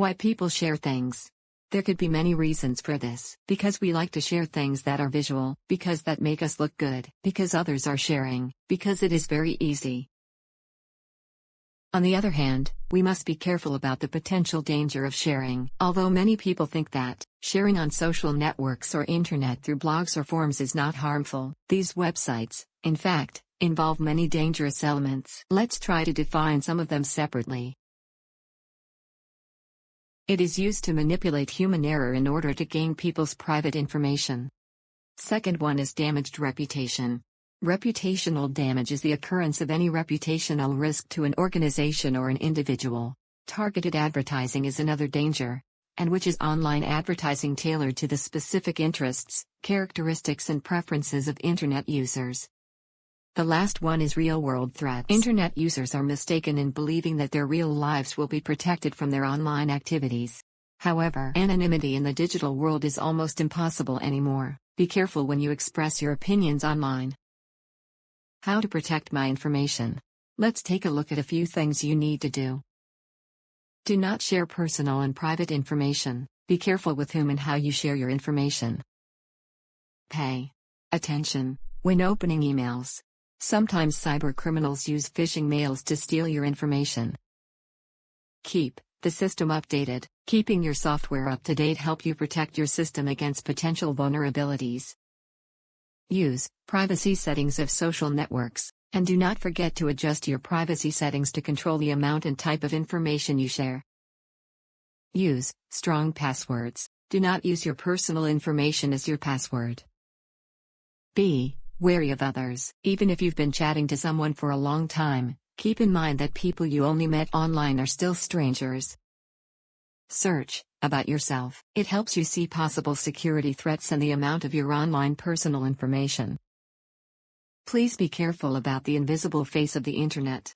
Why people share things. There could be many reasons for this. Because we like to share things that are visual, because that make us look good, because others are sharing, because it is very easy. On the other hand, we must be careful about the potential danger of sharing. Although many people think that sharing on social networks or internet through blogs or forums is not harmful, these websites, in fact, involve many dangerous elements. Let's try to define some of them separately. It is used to manipulate human error in order to gain people's private information. Second one is damaged reputation. Reputational damage is the occurrence of any reputational risk to an organization or an individual. Targeted advertising is another danger, and which is online advertising tailored to the specific interests, characteristics, and preferences of Internet users. The last one is real world threats. Internet users are mistaken in believing that their real lives will be protected from their online activities. However, anonymity in the digital world is almost impossible anymore. Be careful when you express your opinions online. How to protect my information. Let's take a look at a few things you need to do. Do not share personal and private information. Be careful with whom and how you share your information. Pay attention when opening emails. Sometimes cyber criminals use phishing mails to steal your information. Keep the system updated. Keeping your software up to date help you protect your system against potential vulnerabilities. Use privacy settings of social networks, and do not forget to adjust your privacy settings to control the amount and type of information you share. Use strong passwords. Do not use your personal information as your password. Be wary of others. Even if you've been chatting to someone for a long time, keep in mind that people you only met online are still strangers. Search about yourself. It helps you see possible security threats and the amount of your online personal information. Please be careful about the invisible face of the internet.